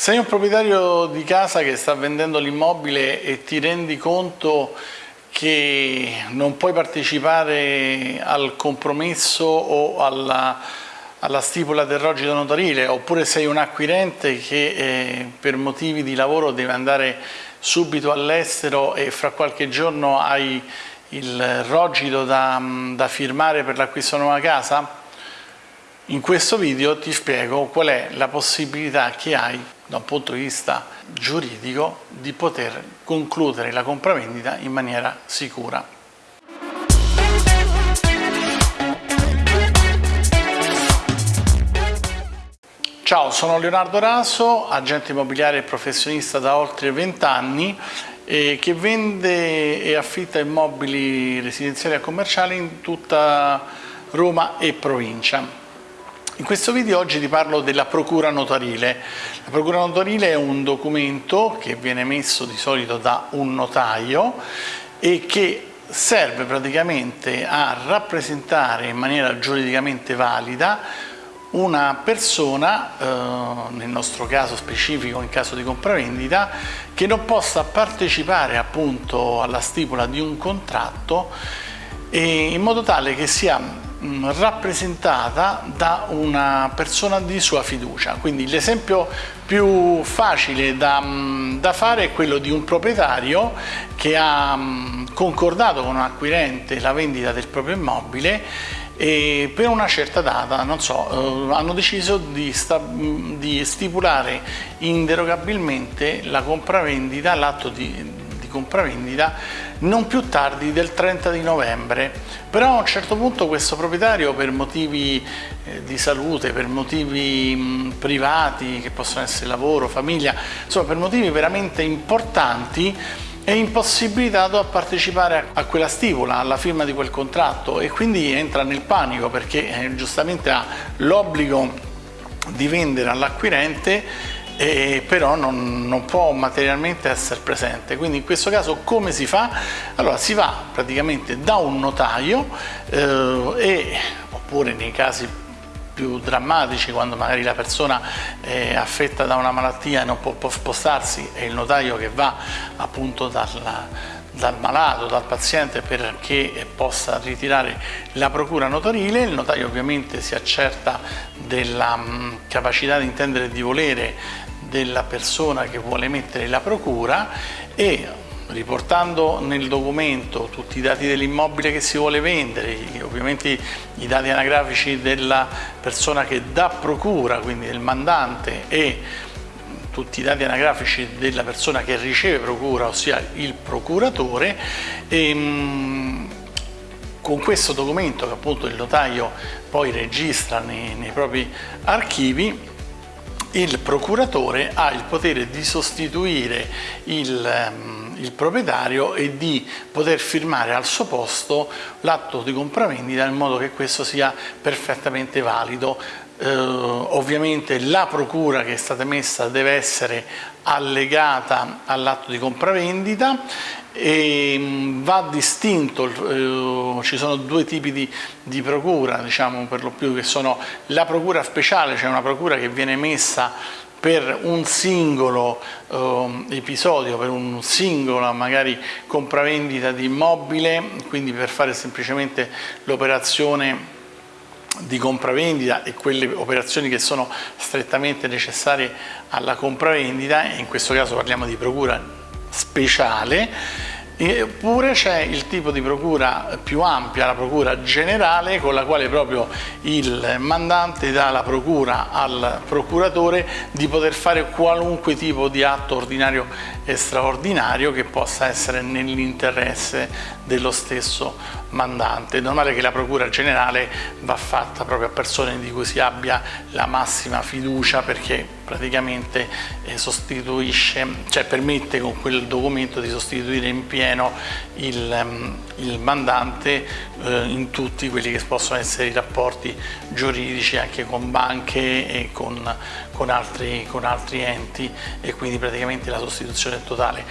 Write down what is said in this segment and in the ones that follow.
Sei un proprietario di casa che sta vendendo l'immobile e ti rendi conto che non puoi partecipare al compromesso o alla, alla stipula del rogito notarile oppure sei un acquirente che eh, per motivi di lavoro deve andare subito all'estero e fra qualche giorno hai il rogito da, da firmare per l'acquisto di una nuova casa? In questo video ti spiego qual è la possibilità che hai da un punto di vista giuridico di poter concludere la compravendita in maniera sicura. Ciao, sono Leonardo Raso, agente immobiliare e professionista da oltre 20 anni eh, che vende e affitta immobili residenziali e commerciali in tutta Roma e provincia. In questo video oggi ti parlo della procura notarile. La procura notarile è un documento che viene emesso di solito da un notaio e che serve praticamente a rappresentare in maniera giuridicamente valida una persona, eh, nel nostro caso specifico in caso di compravendita, che non possa partecipare appunto alla stipula di un contratto in modo tale che sia rappresentata da una persona di sua fiducia. Quindi l'esempio più facile da, mm, da, fare è quello di un proprietario che ha mm, concordato con un acquirente la vendita del proprio immobile e per una certa data, non so, eh, hanno deciso di, di stipulare inderogabilmente la compravendita, l'atto di, compravendita non più tardi del 30 di novembre. Però a un certo punto questo proprietario per motivi eh, di salute, per motivi mh, privati che possono essere lavoro, famiglia, insomma per motivi veramente importanti è impossibilitato a partecipare a quella stipula, alla firma di quel contratto e quindi entra nel panico perché eh, giustamente ha l'obbligo di vendere all'acquirente e però non, non, può materialmente essere presente. Quindi in questo caso come si fa? Allora si va praticamente da un notaio eh, e, oppure nei casi più drammatici quando magari la persona è affetta da una malattia e non può, spostarsi è il notaio che va appunto dalla, dal malato, dal paziente perché possa ritirare la procura notarile, il notaio ovviamente si accerta della mh, capacità di intendere e di volere della persona che vuole mettere la procura e riportando nel documento tutti i dati dell'immobile che si vuole vendere, ovviamente i dati anagrafici della persona che dà procura, quindi del mandante e tutti i dati anagrafici della persona che riceve procura, ossia il procuratore, e, ehm, con questo documento che appunto il notaio poi registra nei, nei propri archivi il procuratore ha il potere di sostituire il, ehm, il, proprietario e di poter firmare al suo posto l'atto di compravendita in modo che questo sia perfettamente valido. Eh, ovviamente la procura che è stata emessa deve essere allegata all'atto di compravendita e mm, va distinto, eh, ci sono due tipi di, di, procura, diciamo per lo più, che sono la procura speciale, cioè una procura che viene emessa per un singolo eh, episodio, per un singolo magari compravendita di immobile, quindi per fare semplicemente l'operazione di compravendita e quelle operazioni che sono strettamente necessarie alla compravendita, in questo caso parliamo di procura speciale Eppure c'è il tipo di procura più ampia, la procura generale, con la quale proprio il mandante dà la procura al procuratore di poter fare qualunque tipo di atto ordinario e straordinario che possa essere nell'interesse dello stesso mandante. È normale che la procura generale va fatta proprio a persone di cui si abbia la massima fiducia perché praticamente eh, sostituisce, cioè permette con quel documento di sostituire in pieno il, ehm, il mandante eh, in tutti quelli che possono essere i rapporti giuridici anche con banche e con, con, altri, con altri enti e quindi praticamente la sostituzione totale.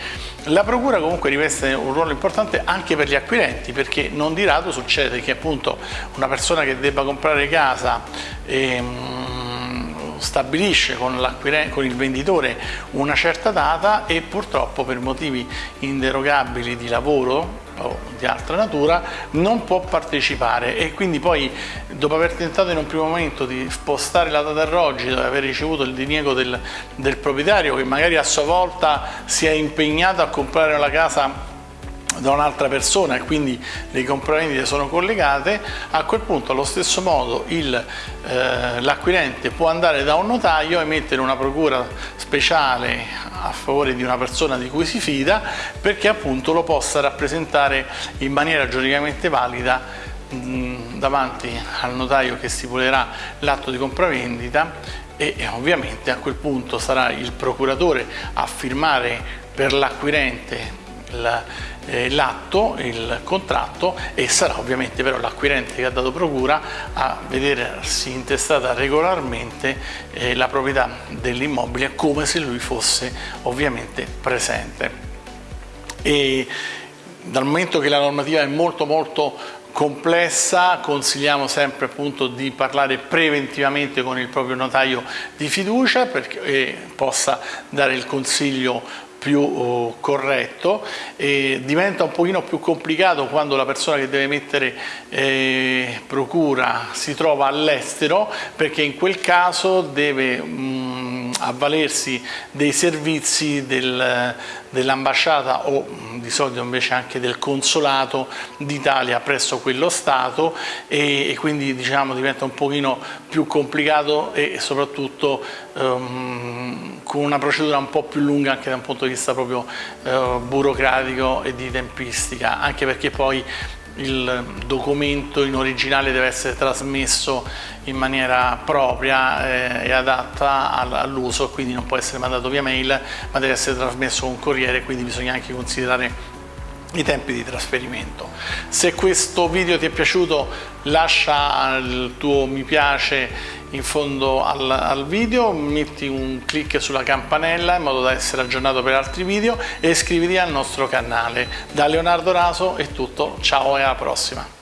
La procura comunque riveste un ruolo importante anche per gli acquirenti perché non di rado succede che appunto una persona che debba comprare casa ehm, stabilisce con, con il venditore una certa data e purtroppo per motivi inderogabili di lavoro o di altra natura non può partecipare. E quindi poi dopo aver tentato in un primo momento di spostare la data alloggi dopo aver ricevuto il diniego del, del proprietario che magari a sua volta si è impegnato a comprare la casa da un'altra persona e quindi le compravendite sono collegate, a quel punto allo stesso modo eh, l'acquirente può andare da un notaio e mettere una procura speciale a favore di una persona di cui si fida perché appunto lo possa rappresentare in maniera giuridicamente valida davanti al notaio che stipulerà l'atto di compravendita e ovviamente a quel punto sarà il procuratore a firmare per l'acquirente eh, l'atto, il contratto e sarà ovviamente però l'acquirente che ha dato procura a vedersi intestata regolarmente eh, la proprietà dell'immobile come se lui fosse ovviamente presente. E dal momento che la normativa è molto molto complessa consigliamo sempre appunto di parlare preventivamente con il proprio notaio di fiducia perché possa dare il consiglio più oh, corretto e diventa un pochino più complicato quando la persona che deve mettere eh, procura si trova all'estero perché in quel caso deve mh, avvalersi dei servizi del, dell'ambasciata o di solito invece anche del consolato d'Italia presso quello Stato e, e, quindi diciamo diventa un pochino più complicato e soprattutto um, con una procedura un po' più lunga anche da un punto di vista proprio uh, burocratico e di tempistica, anche perché poi il documento in originale deve essere trasmesso in maniera propria eh, e adatta all'uso, quindi non può essere mandato via mail, ma deve essere trasmesso con corriere, quindi bisogna anche considerare i tempi di trasferimento. Se questo video ti è piaciuto lascia il tuo mi piace in fondo al, al, video, metti un clic sulla campanella in modo da essere aggiornato per altri video e iscriviti al nostro canale. Da Leonardo Raso è tutto, ciao e alla prossima!